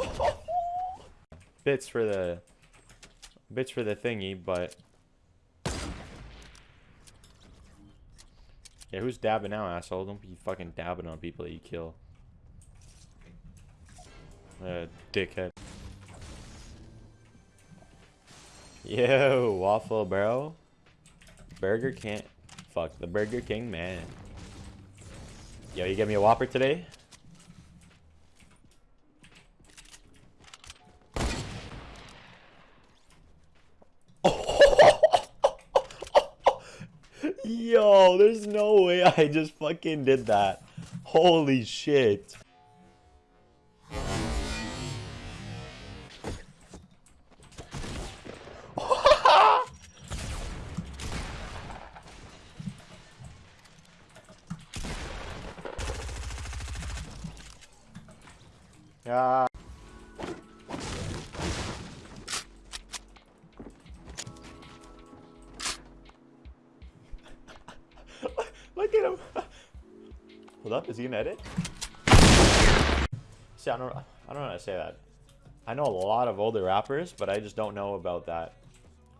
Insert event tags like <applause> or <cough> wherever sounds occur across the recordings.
<laughs> bits for the bits for the thingy, but yeah, who's dabbing now, asshole? Don't be fucking dabbing on people that you kill. Uh, dickhead. Yo, waffle bro. Burger can't. Fuck the Burger King man. Yo, you get me a Whopper today? Yo, there's no way I just fucking did that. Holy shit. <laughs> Yeah. Look at him. <laughs> Hold up, is he gonna edit? See, I don't, I don't know how to say that. I know a lot of older rappers, but I just don't know about that.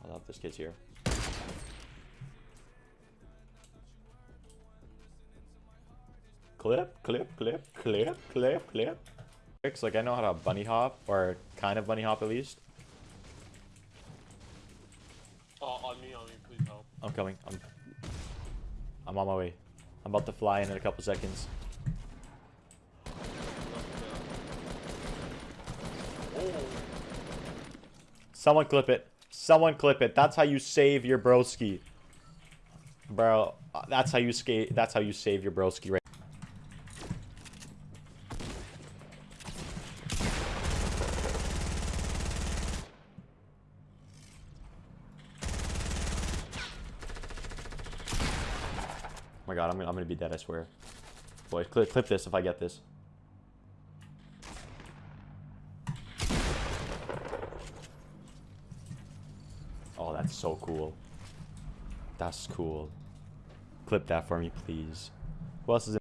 I love this kid's here. Clip, clip, clip, clip, clip, clip. Tricks, Like I know how to bunny hop, or kind of bunny hop at least. Oh, on me, on me, please help. I'm coming. I'm I'm on my way. I'm about to fly in in a couple seconds. Someone clip it. Someone clip it. That's how you save your broski. Bro, that's how you skate. That's how you save your broski right my god, I'm gonna, I'm gonna be dead, I swear. Boys, clip, clip this if I get this. Oh, that's so cool. That's cool. Clip that for me, please. Who else is in